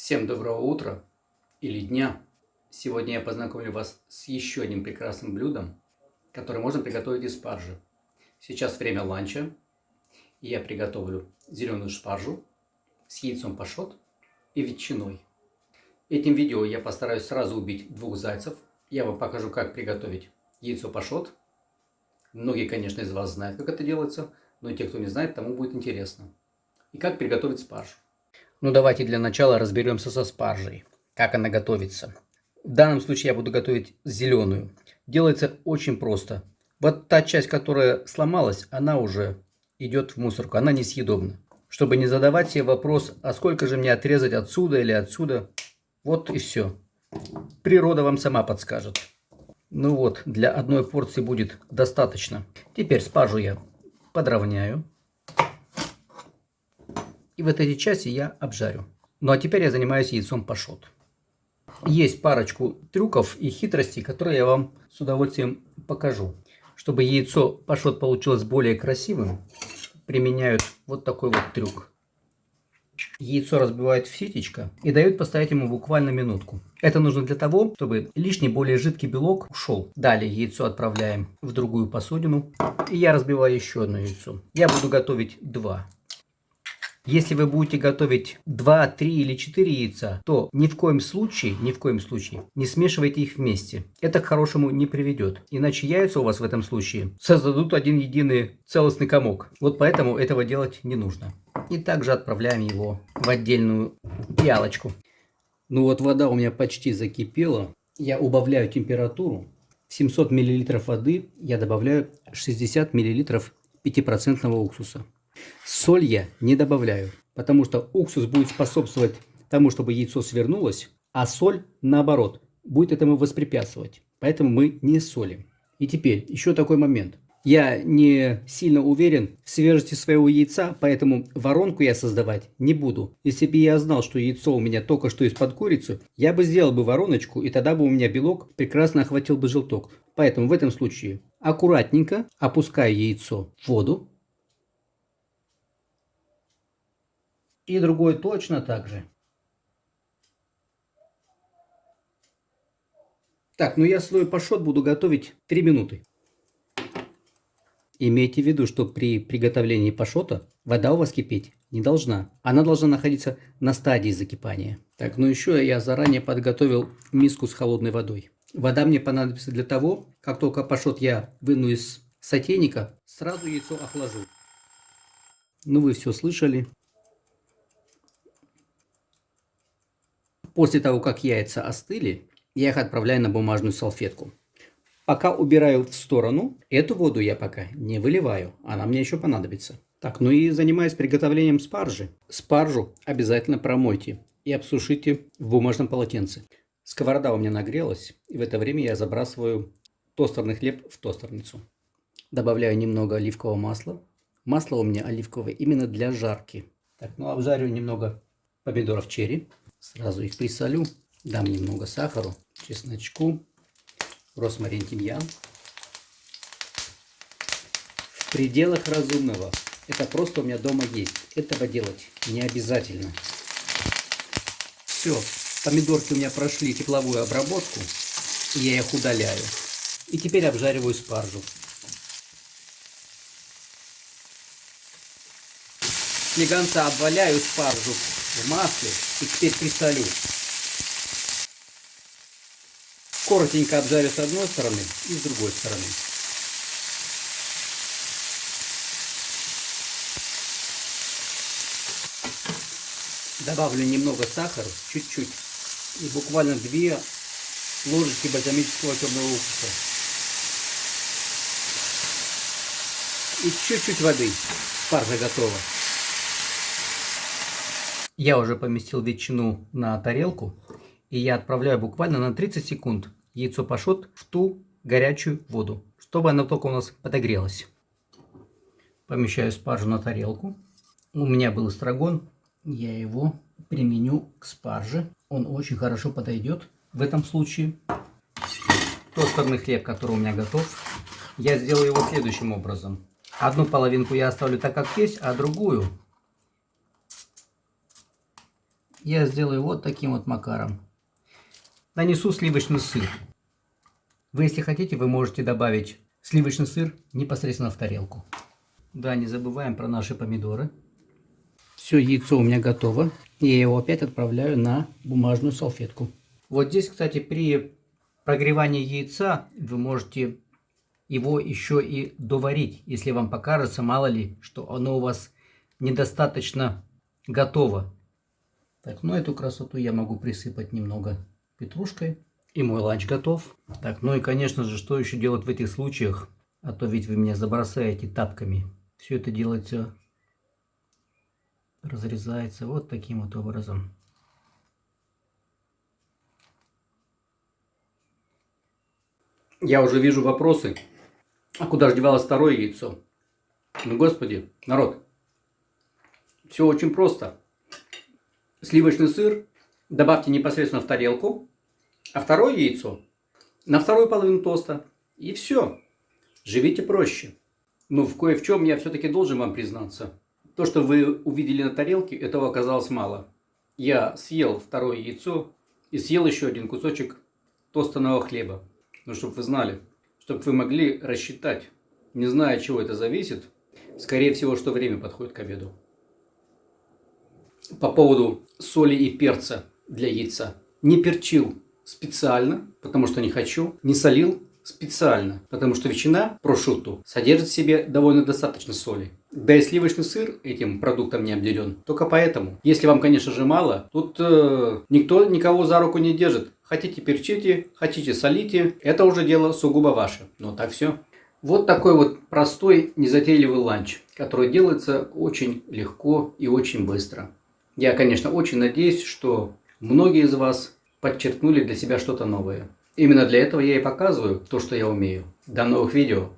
Всем доброго утра или дня. Сегодня я познакомлю вас с еще одним прекрасным блюдом, которое можно приготовить из спаржи. Сейчас время ланча, и я приготовлю зеленую спаржу с яйцом пашот и ветчиной. Этим видео я постараюсь сразу убить двух зайцев. Я вам покажу, как приготовить яйцо пашот. Многие, конечно, из вас знают, как это делается, но те, кто не знает, тому будет интересно. И как приготовить спаржу. Ну давайте для начала разберемся со спаржей. Как она готовится. В данном случае я буду готовить зеленую. Делается очень просто. Вот та часть, которая сломалась, она уже идет в мусорку. Она несъедобна. Чтобы не задавать себе вопрос, а сколько же мне отрезать отсюда или отсюда. Вот и все. Природа вам сама подскажет. Ну вот, для одной порции будет достаточно. Теперь спаржу я подровняю. И вот эти части я обжарю. Ну а теперь я занимаюсь яйцом пашот. Есть парочку трюков и хитростей, которые я вам с удовольствием покажу. Чтобы яйцо пашот получилось более красивым, применяют вот такой вот трюк. Яйцо разбивают в ситечко и дают поставить ему буквально минутку. Это нужно для того, чтобы лишний более жидкий белок ушел. Далее яйцо отправляем в другую посудину. И я разбиваю еще одно яйцо. Я буду готовить два. Если вы будете готовить 2, 3 или 4 яйца, то ни в коем случае, ни в коем случае не смешивайте их вместе. Это к хорошему не приведет. Иначе яйца у вас в этом случае создадут один единый целостный комок. Вот поэтому этого делать не нужно. И также отправляем его в отдельную пиалочку. Ну вот вода у меня почти закипела. Я убавляю температуру. В 700 мл воды я добавляю 60 мл 5% уксуса. Соль я не добавляю, потому что уксус будет способствовать тому, чтобы яйцо свернулось, а соль, наоборот, будет этому воспрепятствовать. Поэтому мы не солим. И теперь еще такой момент. Я не сильно уверен в свежести своего яйца, поэтому воронку я создавать не буду. Если бы я знал, что яйцо у меня только что из-под курицы, я бы сделал бы вороночку, и тогда бы у меня белок прекрасно охватил бы желток. Поэтому в этом случае аккуратненько опускаю яйцо в воду, И другой точно так же. Так, ну я свой пашот буду готовить 3 минуты. Имейте в виду, что при приготовлении пашота вода у вас кипеть не должна. Она должна находиться на стадии закипания. Так, ну еще я заранее подготовил миску с холодной водой. Вода мне понадобится для того, как только пашот я выну из сотейника, сразу яйцо охлажу. Ну вы все слышали. После того, как яйца остыли, я их отправляю на бумажную салфетку. Пока убираю в сторону, эту воду я пока не выливаю, она мне еще понадобится. Так, ну и занимаюсь приготовлением спаржи. Спаржу обязательно промойте и обсушите в бумажном полотенце. Сковорода у меня нагрелась, и в это время я забрасываю тостерный хлеб в тостерницу. Добавляю немного оливкового масла. Масло у меня оливковое именно для жарки. Так, ну обжарю немного помидоров черри. Сразу их присолю. Дам немного сахару, чесночку, росмарин, тимьян. В пределах разумного. Это просто у меня дома есть. Этого делать не обязательно. Все. Помидорки у меня прошли тепловую обработку. Я их удаляю. И теперь обжариваю спаржу. Слегонца обваляю спаржу в масле и теперь присолю. Коротенько обжарю с одной стороны и с другой стороны. Добавлю немного сахара, чуть-чуть, и буквально две ложечки бальзамического темного уксуса. И чуть-чуть воды. Спаржа готова. Я уже поместил ветчину на тарелку. И я отправляю буквально на 30 секунд яйцо пашот в ту горячую воду, чтобы оно только у нас подогрелось. Помещаю спаржу на тарелку. У меня был эстрагон. Я его применю к спарже. Он очень хорошо подойдет в этом случае. Тостерный хлеб, который у меня готов, я сделаю его следующим образом. Одну половинку я оставлю так, как есть, а другую я сделаю вот таким вот макаром. Нанесу сливочный сыр. Вы, если хотите, вы можете добавить сливочный сыр непосредственно в тарелку. Да, не забываем про наши помидоры. Все, яйцо у меня готово. Я его опять отправляю на бумажную салфетку. Вот здесь, кстати, при прогревании яйца вы можете его еще и доварить, если вам покажется, мало ли, что оно у вас недостаточно готово. Так, ну эту красоту я могу присыпать немного петрушкой. И мой ланч готов. Так, ну и конечно же, что еще делать в этих случаях? А то ведь вы меня забросаете тапками. Все это делается, разрезается вот таким вот образом. Я уже вижу вопросы. А куда же девалось второе яйцо? Ну, господи, народ. Все очень просто. Сливочный сыр добавьте непосредственно в тарелку, а второе яйцо на вторую половину тоста. И все. Живите проще. Но в кое в чем я все-таки должен вам признаться. То, что вы увидели на тарелке, этого оказалось мало. Я съел второе яйцо и съел еще один кусочек тостанного хлеба. Ну, чтобы вы знали, чтобы вы могли рассчитать, не зная, от чего это зависит, скорее всего, что время подходит к обеду. По поводу соли и перца для яйца. Не перчил специально, потому что не хочу. Не солил специально, потому что ветчина прошуту содержит в себе довольно достаточно соли. Да и сливочный сыр этим продуктом не обделен. Только поэтому. Если вам, конечно же, мало, тут э, никто никого за руку не держит. Хотите перчите, хотите солите. Это уже дело сугубо ваше. Но так все. Вот такой вот простой, незатейливый ланч, который делается очень легко и очень быстро. Я, конечно, очень надеюсь, что многие из вас подчеркнули для себя что-то новое. Именно для этого я и показываю то, что я умею. До новых видео!